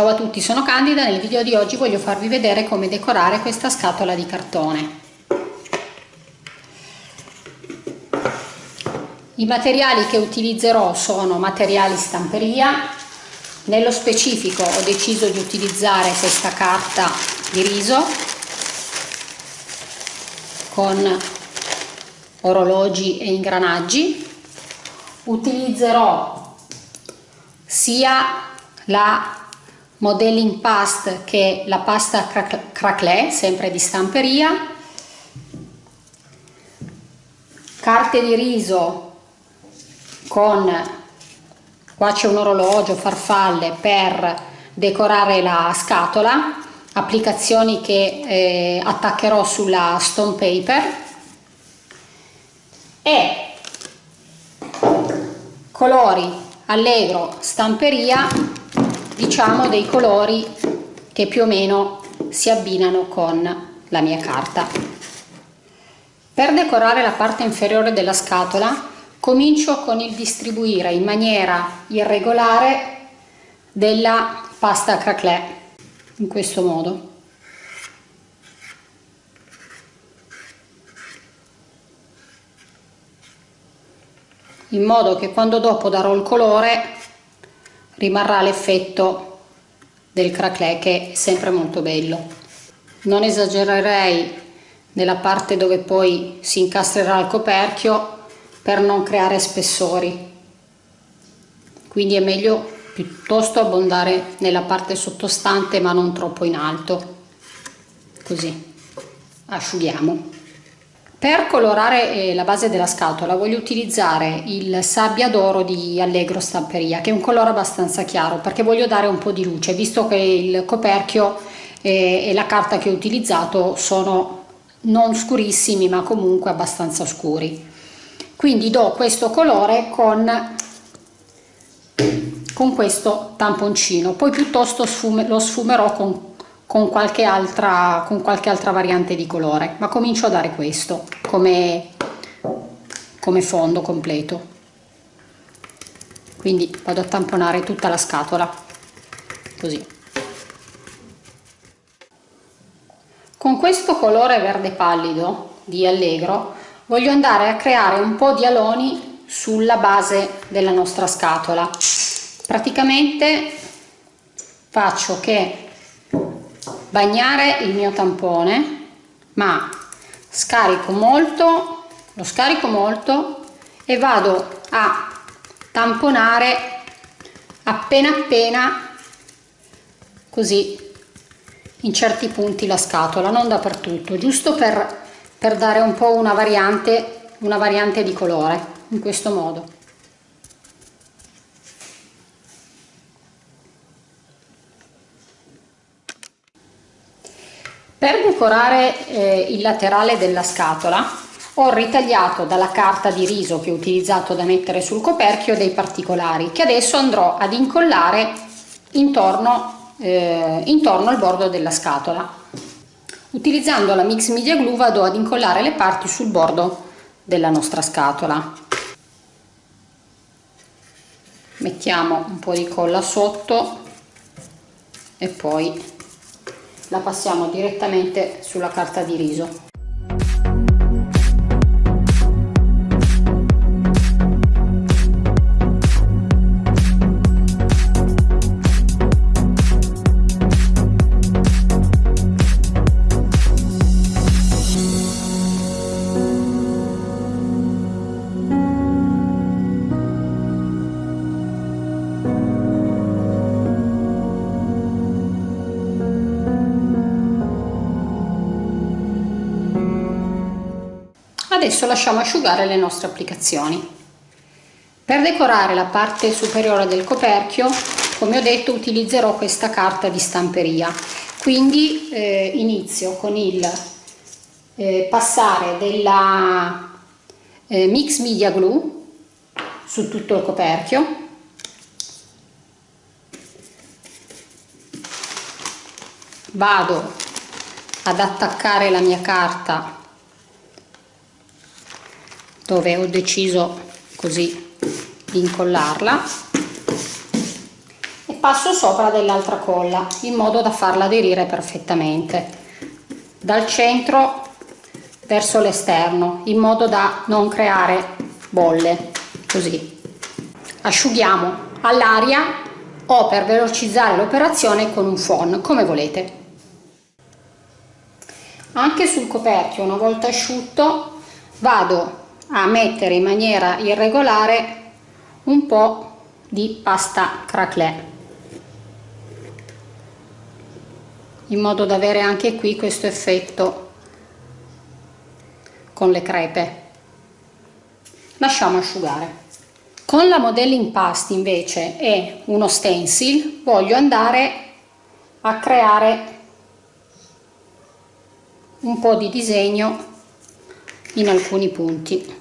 Ciao a tutti, sono Candida, nel video di oggi voglio farvi vedere come decorare questa scatola di cartone. I materiali che utilizzerò sono materiali stamperia, nello specifico ho deciso di utilizzare questa carta di riso con orologi e ingranaggi. Utilizzerò sia la modeling past che la pasta craquelé, sempre di stamperia, carte di riso con qua c'è un orologio, farfalle per decorare la scatola, applicazioni che eh, attaccherò sulla stone paper. E colori allegro stamperia diciamo dei colori che più o meno si abbinano con la mia carta. Per decorare la parte inferiore della scatola comincio con il distribuire in maniera irregolare della pasta craquelé in questo modo. in modo che quando dopo darò il colore rimarrà l'effetto del craquelé che è sempre molto bello. Non esagererei nella parte dove poi si incastrerà il coperchio per non creare spessori. Quindi è meglio piuttosto abbondare nella parte sottostante ma non troppo in alto. Così asciughiamo. Per colorare eh, la base della scatola voglio utilizzare il sabbia d'oro di Allegro Stamperia che è un colore abbastanza chiaro perché voglio dare un po' di luce visto che il coperchio e la carta che ho utilizzato sono non scurissimi ma comunque abbastanza scuri. Quindi do questo colore con, con questo tamponcino. Poi piuttosto sfume, lo sfumerò con con qualche altra con qualche altra variante di colore ma comincio a dare questo come come fondo completo. Quindi vado a tamponare tutta la scatola così. Con questo colore verde pallido di allegro voglio andare a creare un po' di aloni sulla base della nostra scatola. Praticamente faccio che bagnare il mio tampone ma scarico molto lo scarico molto e vado a tamponare appena appena così in certi punti la scatola non dappertutto giusto per, per dare un po' una variante una variante di colore in questo modo Per decorare eh, il laterale della scatola ho ritagliato dalla carta di riso che ho utilizzato da mettere sul coperchio dei particolari che adesso andrò ad incollare intorno, eh, intorno al bordo della scatola. Utilizzando la Mix Media Glue vado ad incollare le parti sul bordo della nostra scatola. Mettiamo un po' di colla sotto e poi la passiamo direttamente sulla carta di riso adesso lasciamo asciugare le nostre applicazioni. Per decorare la parte superiore del coperchio come ho detto utilizzerò questa carta di stamperia. Quindi eh, inizio con il eh, passare della eh, mix media glue su tutto il coperchio. Vado ad attaccare la mia carta dove ho deciso così di incollarla. E passo sopra dell'altra colla in modo da farla aderire perfettamente. Dal centro verso l'esterno in modo da non creare bolle così. Asciughiamo all'aria o per velocizzare l'operazione con un phon come volete. Anche sul coperchio una volta asciutto vado a mettere in maniera irregolare un po' di pasta craquelin in modo da avere anche qui questo effetto con le crepe. Lasciamo asciugare. Con la modelling past invece e uno stencil voglio andare a creare un po' di disegno in alcuni punti.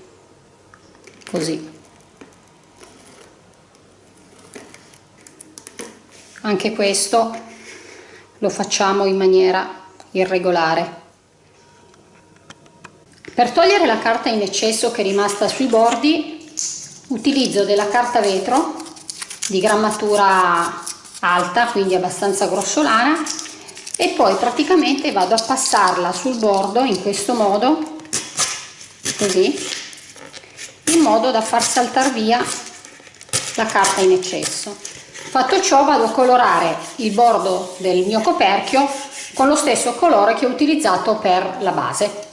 Così. Anche questo lo facciamo in maniera irregolare. Per togliere la carta in eccesso che è rimasta sui bordi utilizzo della carta vetro di grammatura alta quindi abbastanza grossolana e poi praticamente vado a passarla sul bordo in questo modo così in modo da far saltare via la carta in eccesso. Fatto ciò vado a colorare il bordo del mio coperchio con lo stesso colore che ho utilizzato per la base.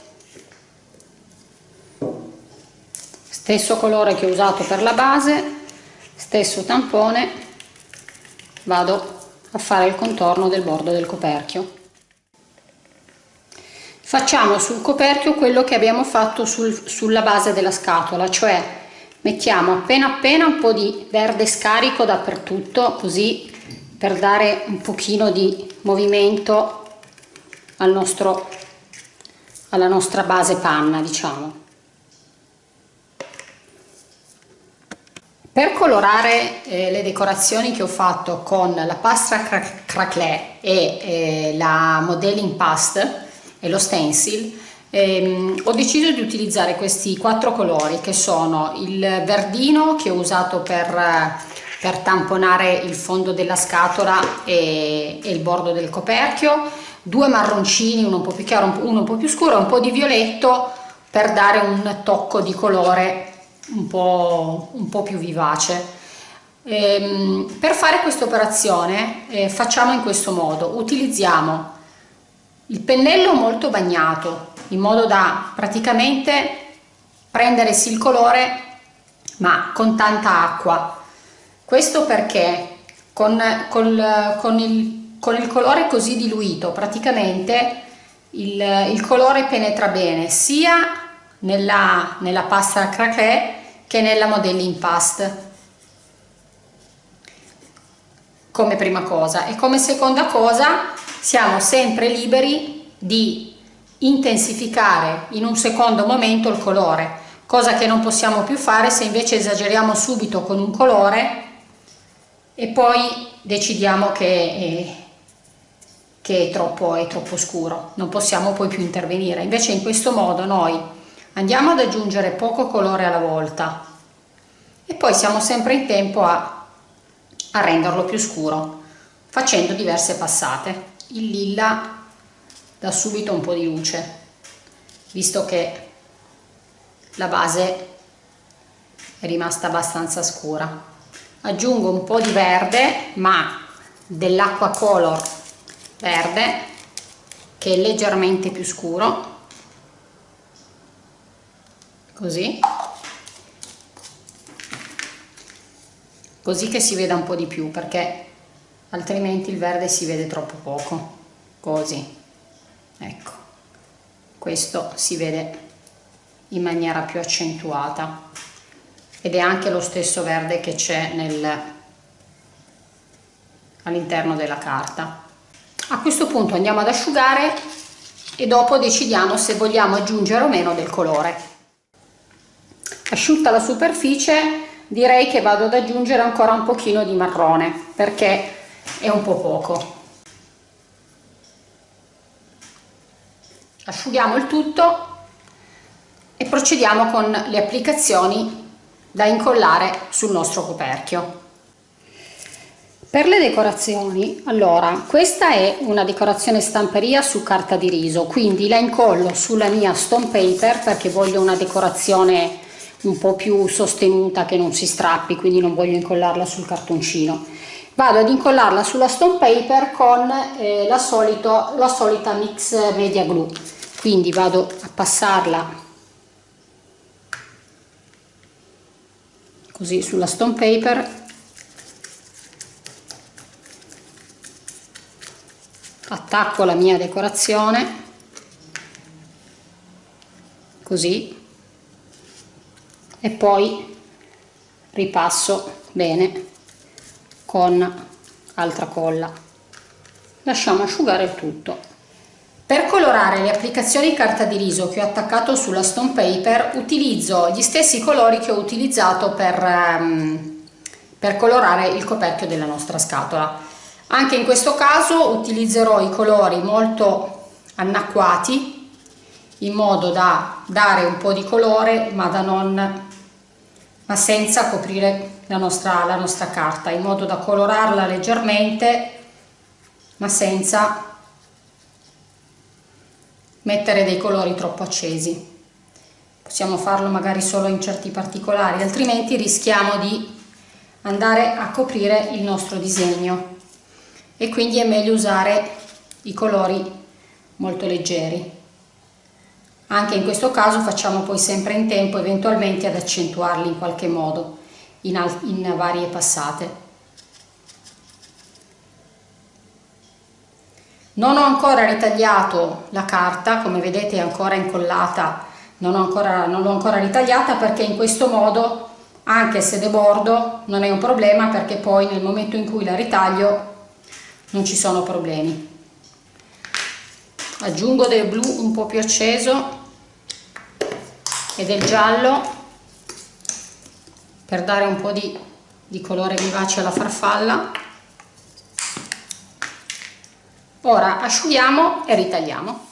Stesso colore che ho usato per la base stesso tampone vado a fare il contorno del bordo del coperchio facciamo sul coperchio quello che abbiamo fatto sul, sulla base della scatola cioè mettiamo appena appena un po' di verde scarico dappertutto così per dare un pochino di movimento al nostro, alla nostra base panna diciamo Per colorare eh, le decorazioni che ho fatto con la pasta craquelin e eh, la modeling past e lo stencil ehm, ho deciso di utilizzare questi quattro colori che sono il verdino che ho usato per, per tamponare il fondo della scatola e, e, il bordo del coperchio due marroncini uno un po' più chiaro uno un po' più scuro e un po' di violetto per dare un tocco di colore un po', un po più vivace. Ehm, per fare questa operazione eh, facciamo in questo modo. Utilizziamo il pennello molto bagnato in modo da praticamente prendere sì il colore ma con tanta acqua. Questo perché con, col, con, il, con il colore così diluito praticamente il, il colore penetra bene sia nella, nella pasta craquelin che nella modelling past come prima cosa. E come seconda cosa siamo sempre liberi di intensificare in un secondo momento il colore cosa che non possiamo più fare se invece esageriamo subito con un colore e poi decidiamo che è, che è, troppo, è troppo scuro non possiamo poi più intervenire. Invece in questo modo noi andiamo ad aggiungere poco colore alla volta e poi siamo sempre in tempo a, a renderlo più scuro facendo diverse passate. Il lilla dà subito un po' di luce visto che la base è rimasta abbastanza scura. Aggiungo un po' di verde ma dell'acqua color verde che è leggermente più scuro. Così così che si veda un po' di più perché altrimenti il verde si vede troppo poco. Così. Ecco. Questo si vede in maniera più accentuata. Ed è anche lo stesso verde che c'è all'interno della carta. A questo punto andiamo ad asciugare e dopo decidiamo se vogliamo aggiungere o meno del colore. Asciutta la superficie direi che vado ad aggiungere ancora un pochino di marrone perché è un po' poco. Asciughiamo il tutto e procediamo con le applicazioni da incollare sul nostro coperchio. Per le decorazioni, allora, questa è una decorazione stamperia su carta di riso, quindi la incollo sulla mia stone paper perché voglio una decorazione un po' più sostenuta che non si strappi, quindi non voglio incollarla sul cartoncino. Vado ad incollarla sulla stone paper con eh, la, solito, la solita mix media glue, quindi vado a passarla così sulla stone paper. Attacco la mia decorazione. Così e poi ripasso bene con altra colla. Lasciamo asciugare tutto. Per colorare le applicazioni carta di riso che ho attaccato sulla stone paper utilizzo gli stessi colori che ho utilizzato per, um, per colorare il coperchio della nostra scatola. Anche in questo caso utilizzerò i colori molto annacquati in modo da dare un po' di colore ma da non ma senza coprire la nostra, la nostra carta in modo da colorarla leggermente ma senza mettere dei colori troppo accesi. Possiamo farlo magari solo in certi particolari altrimenti rischiamo di andare a coprire il nostro disegno. E quindi è meglio usare i colori molto leggeri anche in questo caso facciamo poi sempre in tempo eventualmente ad accentuarli in qualche modo in, in varie passate. Non ho ancora ritagliato la carta come vedete è ancora incollata non l'ho ancora, ancora ritagliata perché in questo modo anche se debordo non è un problema perché poi nel momento in cui la ritaglio non ci sono problemi. Aggiungo del blu un po' più acceso e del giallo per dare un po' di, di colore vivace alla farfalla. Ora asciughiamo e ritagliamo.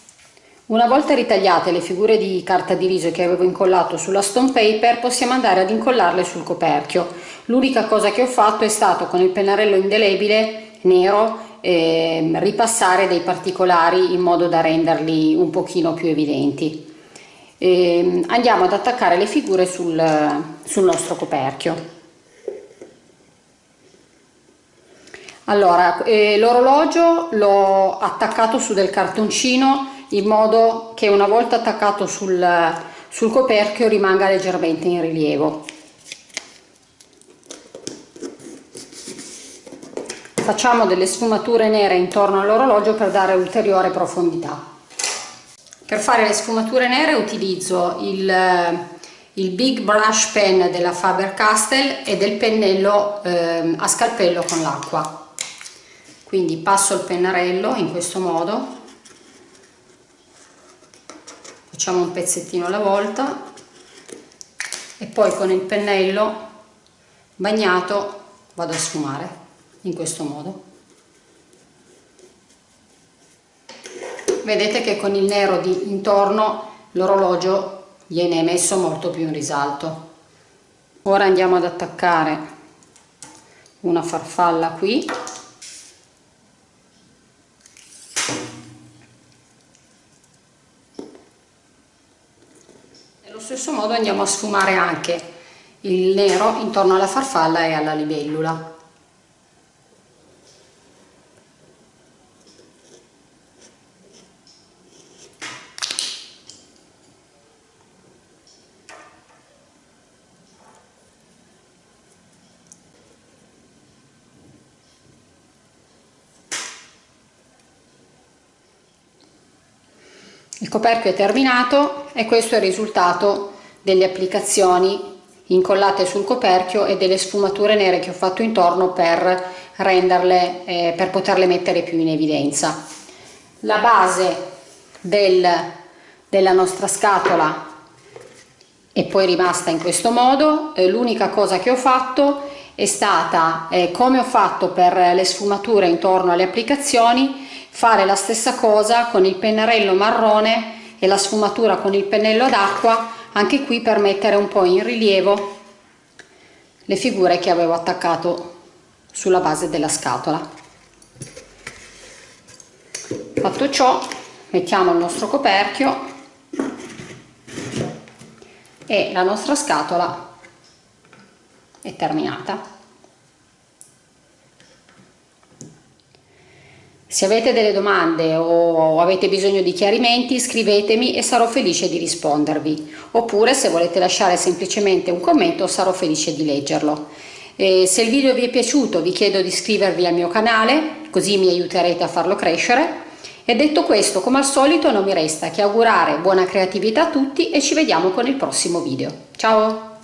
Una volta ritagliate le figure di carta di riso che avevo incollato sulla stone paper possiamo andare ad incollarle sul coperchio. L'unica cosa che ho fatto è stato con il pennarello indelebile nero eh, ripassare dei particolari in modo da renderli un pochino più evidenti. Eh, andiamo ad attaccare le figure sul, sul nostro coperchio. Allora, eh, l'orologio l'ho attaccato su del cartoncino in modo che una volta attaccato sul, sul coperchio rimanga leggermente in rilievo. facciamo delle sfumature nere intorno all'orologio per dare ulteriore profondità per fare le sfumature nere utilizzo il, il Big Brush Pen della Faber-Castell e del pennello eh, a scalpello con l'acqua. Quindi passo il pennarello in questo modo. Facciamo un pezzettino alla volta. E poi con il pennello bagnato vado a sfumare in questo modo vedete che con il nero di intorno l'orologio viene messo molto più in risalto. Ora andiamo ad attaccare una farfalla qui. Nello stesso modo andiamo a sfumare anche il nero intorno alla farfalla e alla libellula coperchio è terminato e questo è il risultato delle applicazioni incollate sul coperchio e delle sfumature nere che ho fatto intorno per renderle, eh, per poterle mettere più in evidenza. La base del, della nostra scatola è poi rimasta in questo modo, eh, l'unica cosa che ho fatto è stata, eh, come ho fatto per le sfumature intorno alle applicazioni, fare la stessa cosa con il pennarello marrone e la sfumatura con il pennello d'acqua anche qui per mettere un po' in rilievo le figure che avevo attaccato sulla base della scatola. Fatto ciò mettiamo il nostro coperchio e la nostra scatola è terminata Se avete delle domande o avete bisogno di chiarimenti scrivetemi e sarò felice di rispondervi oppure se volete lasciare semplicemente un commento sarò felice di leggerlo. E se il video vi è piaciuto vi chiedo di iscrivervi al mio canale così mi aiuterete a farlo crescere e detto questo come al solito non mi resta che augurare buona creatività a tutti e ci vediamo con il prossimo video. Ciao!